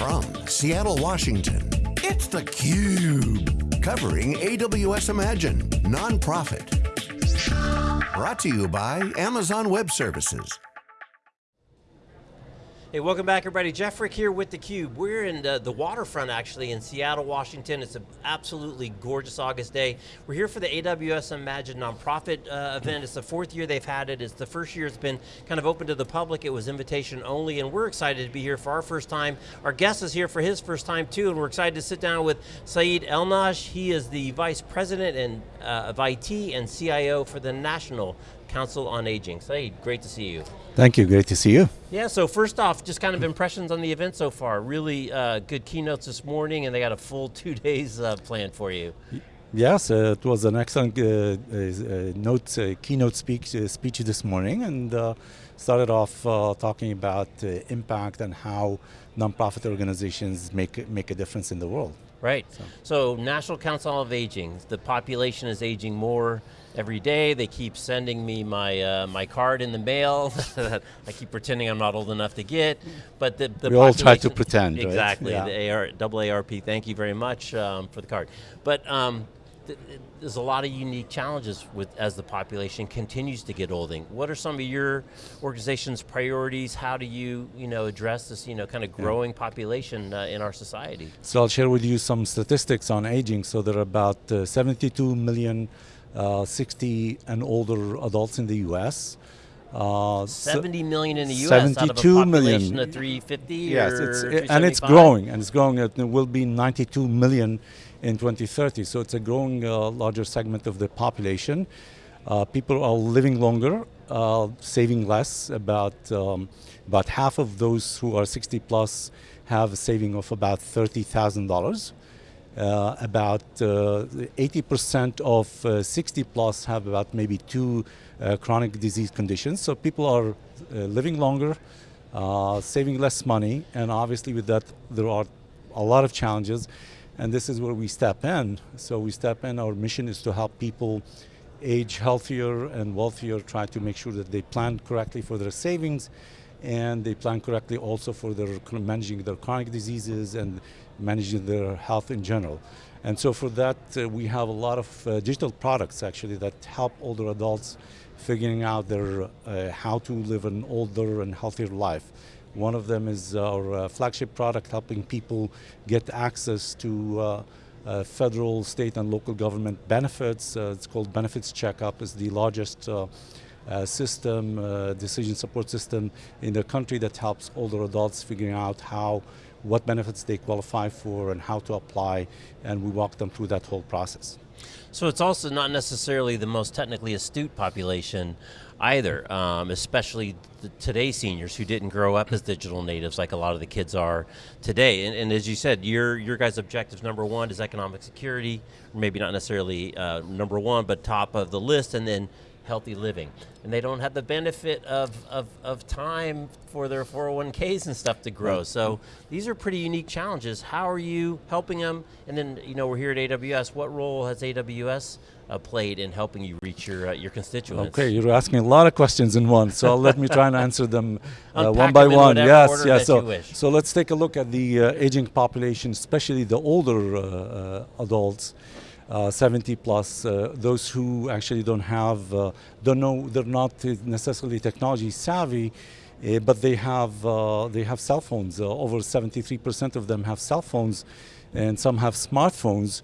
From Seattle, Washington, it's theCUBE. Covering AWS Imagine, nonprofit. Brought to you by Amazon Web Services. Hey, welcome back everybody. Jeff Frick here with theCUBE. We're in the, the, waterfront actually in Seattle, Washington. It's an absolutely gorgeous August day. We're here for the AWS Imagine nonprofit uh, event. It's the fourth year they've had it. It's the first year it's been kind of open to the public. It was invitation only and we're excited to be here for our first time. Our guest is here for his first time too and we're excited to sit down with Saeed Elnaj. He is the Vice President and, uh, of IT and CIO for the National Council on Aging. Saeed, great to see you. Thank you, great to see you. Yeah, so first off, just kind of impressions on the event so far. Really uh, good keynotes this morning and they got a full two days uh, planned for you. Yes, uh, it was an excellent uh, uh, note, uh, keynote speech, speech this morning and started off talking about impact and how nonprofit organizations make, make a difference in the world. Right, so. so National Council of Aging, the population is aging more, every day. They keep sending me my uh, my card in the mail I keep pretending I'm not old enough to get. But the, the we all try to pretend. Exactly. Right? Yeah. The AR, double ARP. Thank you very much um, for the card. But um, th there's a lot of unique challenges with as the population continues to get older. What are some of your organization's priorities? How do you you know address this you know kind of growing yeah. population uh, in our society? So I'll share with you some statistics on aging. So there are about uh, 72 million uh, 60 and older adults in the US. Uh, 70 million in the US 72 out of a population million. of 350 Yes, it's, and it's growing, and it's growing. It will be 92 million in 2030, so it's a growing uh, larger segment of the population. Uh, people are living longer, uh, saving less. About, um, about half of those who are 60 plus have a saving of about $30,000. Uh, about 80% uh, of uh, 60 plus have about maybe two uh, chronic disease conditions. So people are living longer, saving less money, and obviously with that there are a lot of challenges, and this is where we step in. So we step in, our mission is to help people age healthier and wealthier, try to make sure that they plan correctly for their savings, and they plan correctly also for their managing their chronic diseases and managing their health in general. And so for that, uh, we have a lot of uh, digital products actually that help older adults figuring out their uh, how to live an older and healthier life. One of them is our uh, flagship product helping people get access to uh, uh, federal, state and local government benefits. it's called Benefits Checkup, It's the largest uh, system, uh, decision support system in the country that helps older adults figuring out how, what benefits they qualify for and how to apply, and we walk them through that whole process. So it's also not necessarily the most technically astute population either, um, especially today's seniors who didn't grow up as digital natives like a lot of the kids are today. And, and as you said, your your guys' objectives number one is economic security, maybe not necessarily uh, number one, but top of the list, and then healthy living. And they don't have the benefit of, of, of time for their 401ks and stuff to grow. Right. So these are pretty unique challenges. How are you helping them? And then, you know, we're here at AWS. What role has AWS uh, played in helping you reach your, uh, your constituents? Okay, you're asking a lot of questions in one, so let me try and answer them uh, one by one. Yes, yes. So, so let's take a look at the uh, aging population, especially the older uh, uh, adults. Uh, 70 plus, uh, those who actually don't have, uh, don't know, they're not necessarily technology savvy, uh, but they have, they have cell phones. over 73% of them have cell phones, and some have smartphones.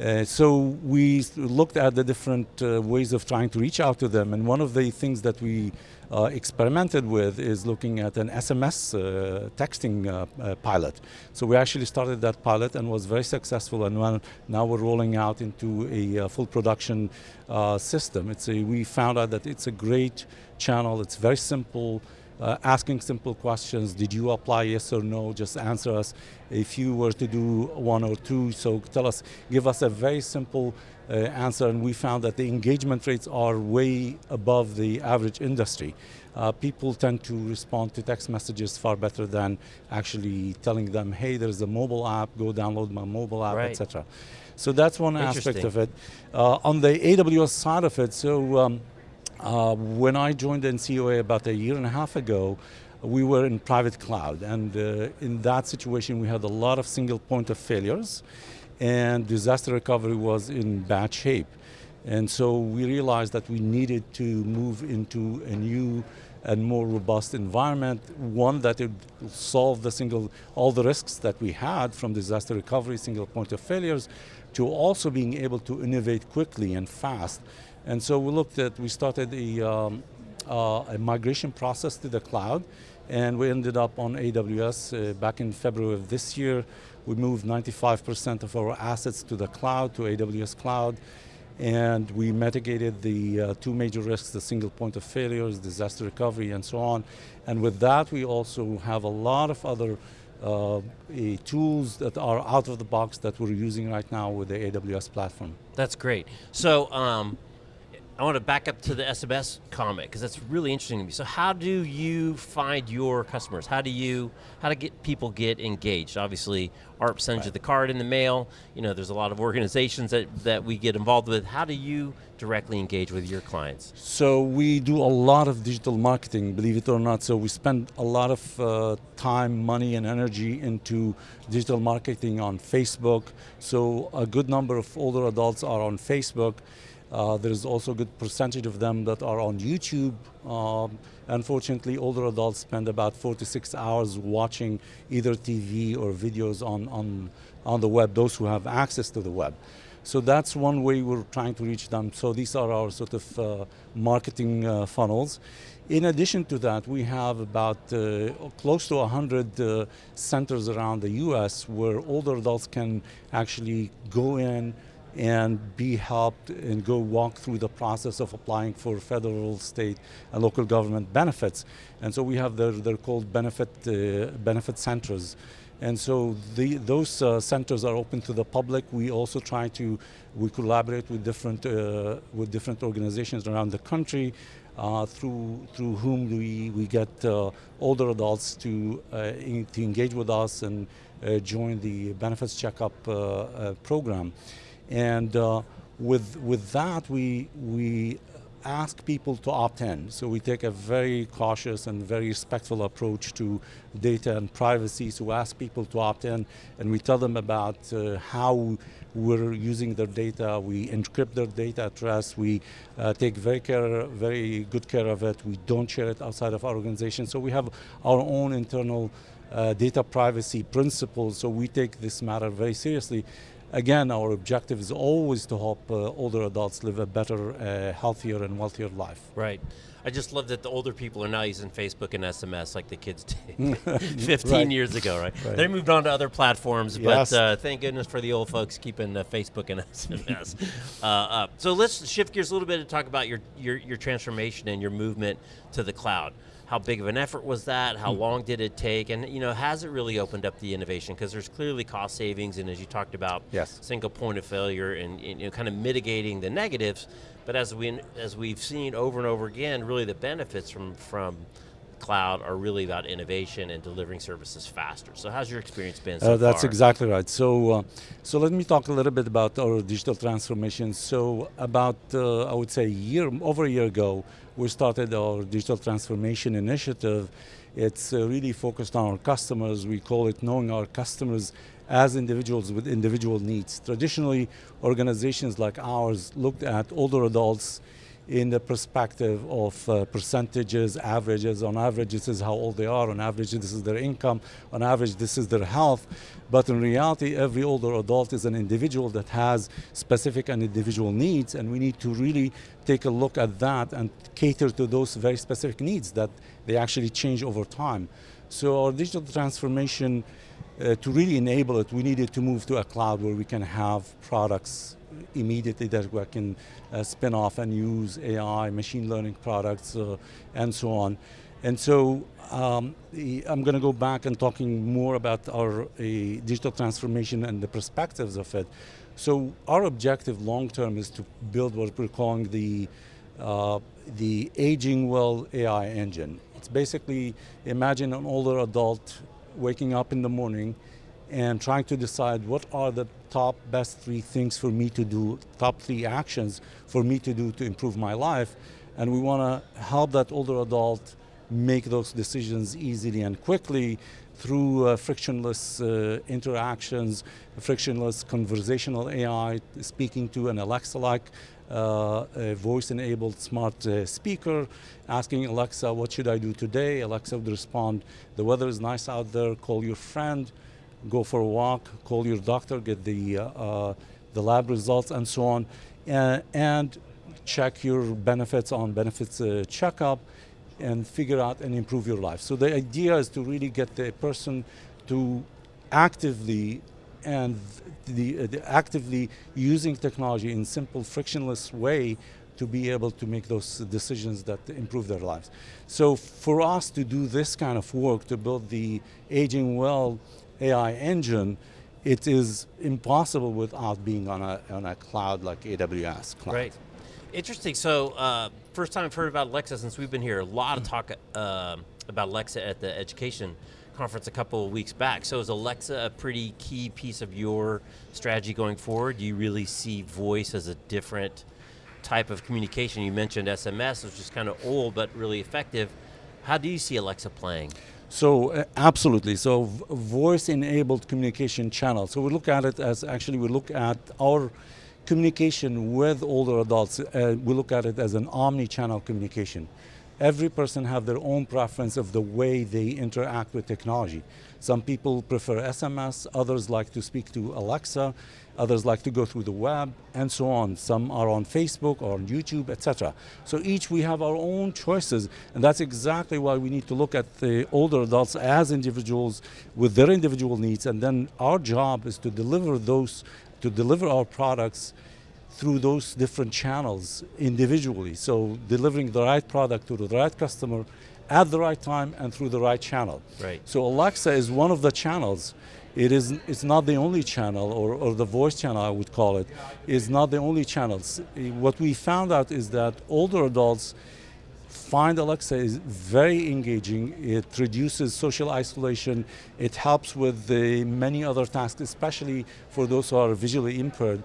Uh, so we looked at the different uh, ways of trying to reach out to them, and one of the things that we experimented with is looking at an SMS uh, texting uh, pilot. So we actually started that pilot and was very successful, and now we're rolling out into a full production system. It's a, we found out that it's a great channel, it's very simple, uh, asking simple questions. Did you apply yes or no? Just answer us. If you were to do one or two, so tell us, give us a very simple uh, answer and we found that the engagement rates are way above the average industry. Uh, people tend to respond to text messages far better than actually telling them, hey, there's a mobile app, go download my mobile app, right. etc. So that's one aspect of it. Uh, on the AWS side of it, so um, uh, when I joined NCOA about a year and a half ago, we were in private cloud. And uh, in that situation, we had a lot of single point of failures, and disaster recovery was in bad shape. And so we realized that we needed to move into a new and more robust environment, one that would solve the single, all the risks that we had from disaster recovery, single point of failures, to also being able to innovate quickly and fast. And so we looked at, we started a, um, uh, a migration process to the cloud, and we ended up on AWS uh, back in February of this year. We moved 95% of our assets to the cloud, to AWS cloud, and we mitigated the uh, two major risks, the single point of failures, disaster recovery, and so on. And with that, we also have a lot of other uh, tools that are out of the box that we're using right now with the AWS platform. That's great. So um, I want to back up to the SMS comment because that's really interesting to me. So how do you find your customers? How do you, how do get people get engaged? Obviously, ARP sends right. you the card in the mail. You know, there's a lot of organizations that, that we get involved with. How do you directly engage with your clients? So we do a lot of digital marketing, believe it or not. So we spend a lot of uh, time, money, and energy into digital marketing on Facebook. So a good number of older adults are on Facebook. Uh, there's also a good percentage of them that are on YouTube. Um, unfortunately, older adults spend about four to six hours watching either TV or videos on, on, on the web, those who have access to the web. So that's one way we're trying to reach them. So these are our sort of uh, marketing uh, funnels. In addition to that, we have about uh, close to 100 uh, centers around the US where older adults can actually go in, and be helped and go walk through the process of applying for federal, state, and local government benefits. And so we have their, they're called benefit, uh, benefit centers. And so the, those uh, centers are open to the public. We also try to, we collaborate with different, uh, with different organizations around the country uh, through, through whom we, we get uh, older adults to, uh, in, to engage with us and uh, join the benefits checkup program. And uh, with, with that, we, we ask people to opt in. So we take a very cautious and very respectful approach to data and privacy. So we ask people to opt in and we tell them about uh, how we're using their data. We encrypt their data at rest. We uh, take very care, very good care of it. We don't share it outside of our organization. So we have our own internal uh, data privacy principles. So we take this matter very seriously again, our objective is always to help uh, older adults live a better, uh, healthier, and wealthier life. Right. I just love that the older people are now using Facebook and SMS like the kids did 15 right. years ago, right? right? They moved on to other platforms, yes. but uh, thank goodness for the old folks keeping uh, Facebook and SMS uh, up. So let's shift gears a little bit and talk about your, your, your transformation and your movement to the cloud how big of an effort was that? How hmm. long did it take? And you know, has it really opened up the innovation? Because there's clearly cost savings, and as you talked about, yes. single point of failure, and, and you know, kind of mitigating the negatives. But as we as we've seen over and over again, really the benefits from from cloud are really about innovation and delivering services faster. So how's your experience been so uh, That's far? exactly right. So, uh, so let me talk a little bit about our digital transformation. So about, uh, I would say, a year, over a year ago, we started our digital transformation initiative. It's uh, really focused on our customers. We call it knowing our customers as individuals with individual needs. Traditionally, organizations like ours looked at older adults in the perspective of uh, percentages, averages. On average, this is how old they are. On average, this is their income. On average, this is their health. But in reality, every older adult is an individual that has specific and individual needs, and we need to really take a look at that and cater to those very specific needs that they actually change over time. So our digital transformation, uh, to really enable it, we needed to move to a cloud where we can have products immediately that we can uh, spin off and use AI, machine learning products, uh, and so on. And so um, I'm going to go back and talking more about our digital transformation and the perspectives of it. So our objective long term is to build what we're calling the uh, the aging well AI engine. It's basically imagine an older adult waking up in the morning and trying to decide what are the top best three things for me to do, top three actions for me to do to improve my life. And we want to help that older adult make those decisions easily and quickly through uh, frictionless uh, interactions, frictionless conversational AI, speaking to an Alexa-like voice-enabled smart uh, speaker, asking Alexa, what should I do today? Alexa would respond, the weather is nice out there, call your friend, go for a walk, call your doctor, get the, uh, uh, the lab results and so on, and check your benefits on benefits checkup, and figure out and improve your life. So the idea is to really get the person to actively and the, uh, the actively using technology in simple frictionless way to be able to make those decisions that improve their lives. So for us to do this kind of work, to build the Aging Well AI engine, it is impossible without being on a, on a cloud like AWS cloud. Right. Interesting. So, uh, first time I've heard about Alexa since we've been here. A lot of talk uh, about Alexa at the education conference a couple of weeks back. So, is Alexa a pretty key piece of your strategy going forward? Do you really see voice as a different type of communication? You mentioned SMS, which is kind of old but really effective. How do you see Alexa playing? So uh, absolutely, so voice-enabled communication channel. So we look at it as actually we look at our communication with older adults, uh, we look at it as an omni-channel communication. Every person have their own preference of the way they interact with technology. Some people prefer SMS, others like to speak to Alexa, others like to go through the web, and so on. Some are on Facebook or on YouTube, etc. So each we have our own choices, and that's exactly why we need to look at the older adults as individuals with their individual needs, and then our job is to deliver those to deliver our products through those different channels individually. So delivering the right product to the right customer at the right time and through the right channel. Right. So Alexa is one of the channels. It is it's not the only channel, or, or the voice channel I would call it, is not the only channels. What we found out is that older adults Find Alexa is very engaging. It reduces social isolation. It helps with the many other tasks, especially for those who are visually impaired.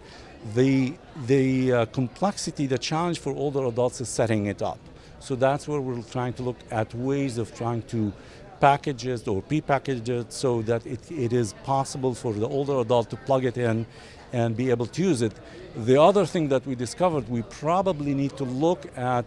The, the uh, complexity, the challenge for older adults is setting it up. So that's where we're trying to look at ways of trying to package it or pre-package it so that it, it is possible for the older adult to plug it in and be able to use it. The other thing that we discovered, we probably need to look at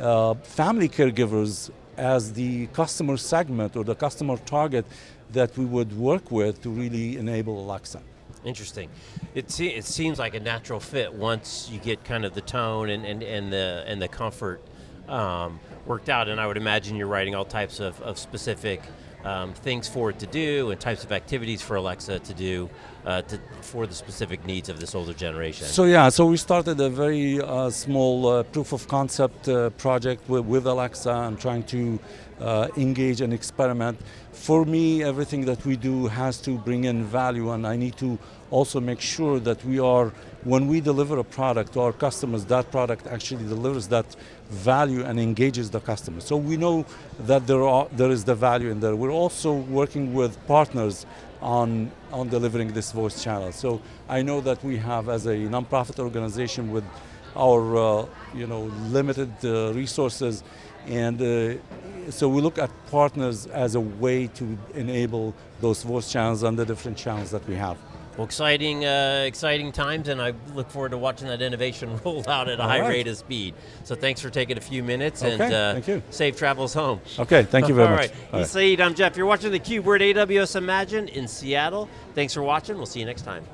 uh, family caregivers as the customer segment or the customer target that we would work with to really enable Alexa. Interesting. It, se it seems like a natural fit once you get kind of the tone and, and, and, the, and the comfort um, worked out, and I would imagine you're writing all types of, of specific um, things for it to do and types of activities for Alexa to do uh, to, for the specific needs of this older generation. So yeah, so we started a very uh, small uh, proof of concept uh, project with, with, Alexa and trying to uh, engage and experiment. For me, everything that we do has to bring in value and I need to also make sure that we are, when we deliver a product to our customers, that product actually delivers that value and engages the customer. So we know that there, are, there is the value in there. We're also working with partners on, on delivering this voice channel. So I know that we have, as a nonprofit organization with our uh, you know, limited uh, resources, and uh, so we look at partners as a way to enable those voice channels and the different channels that we have. Well, exciting, uh, exciting times, and I look forward to watching that innovation roll out at a All high right. rate of speed. So thanks for taking a few minutes, okay, and uh, thank you. safe travels home. Okay, thank you very All much. Right. All right. Saeed, I'm Jeff. You're watching theCUBE. We're at AWS Imagine in Seattle. Thanks for watching. We'll see you next time.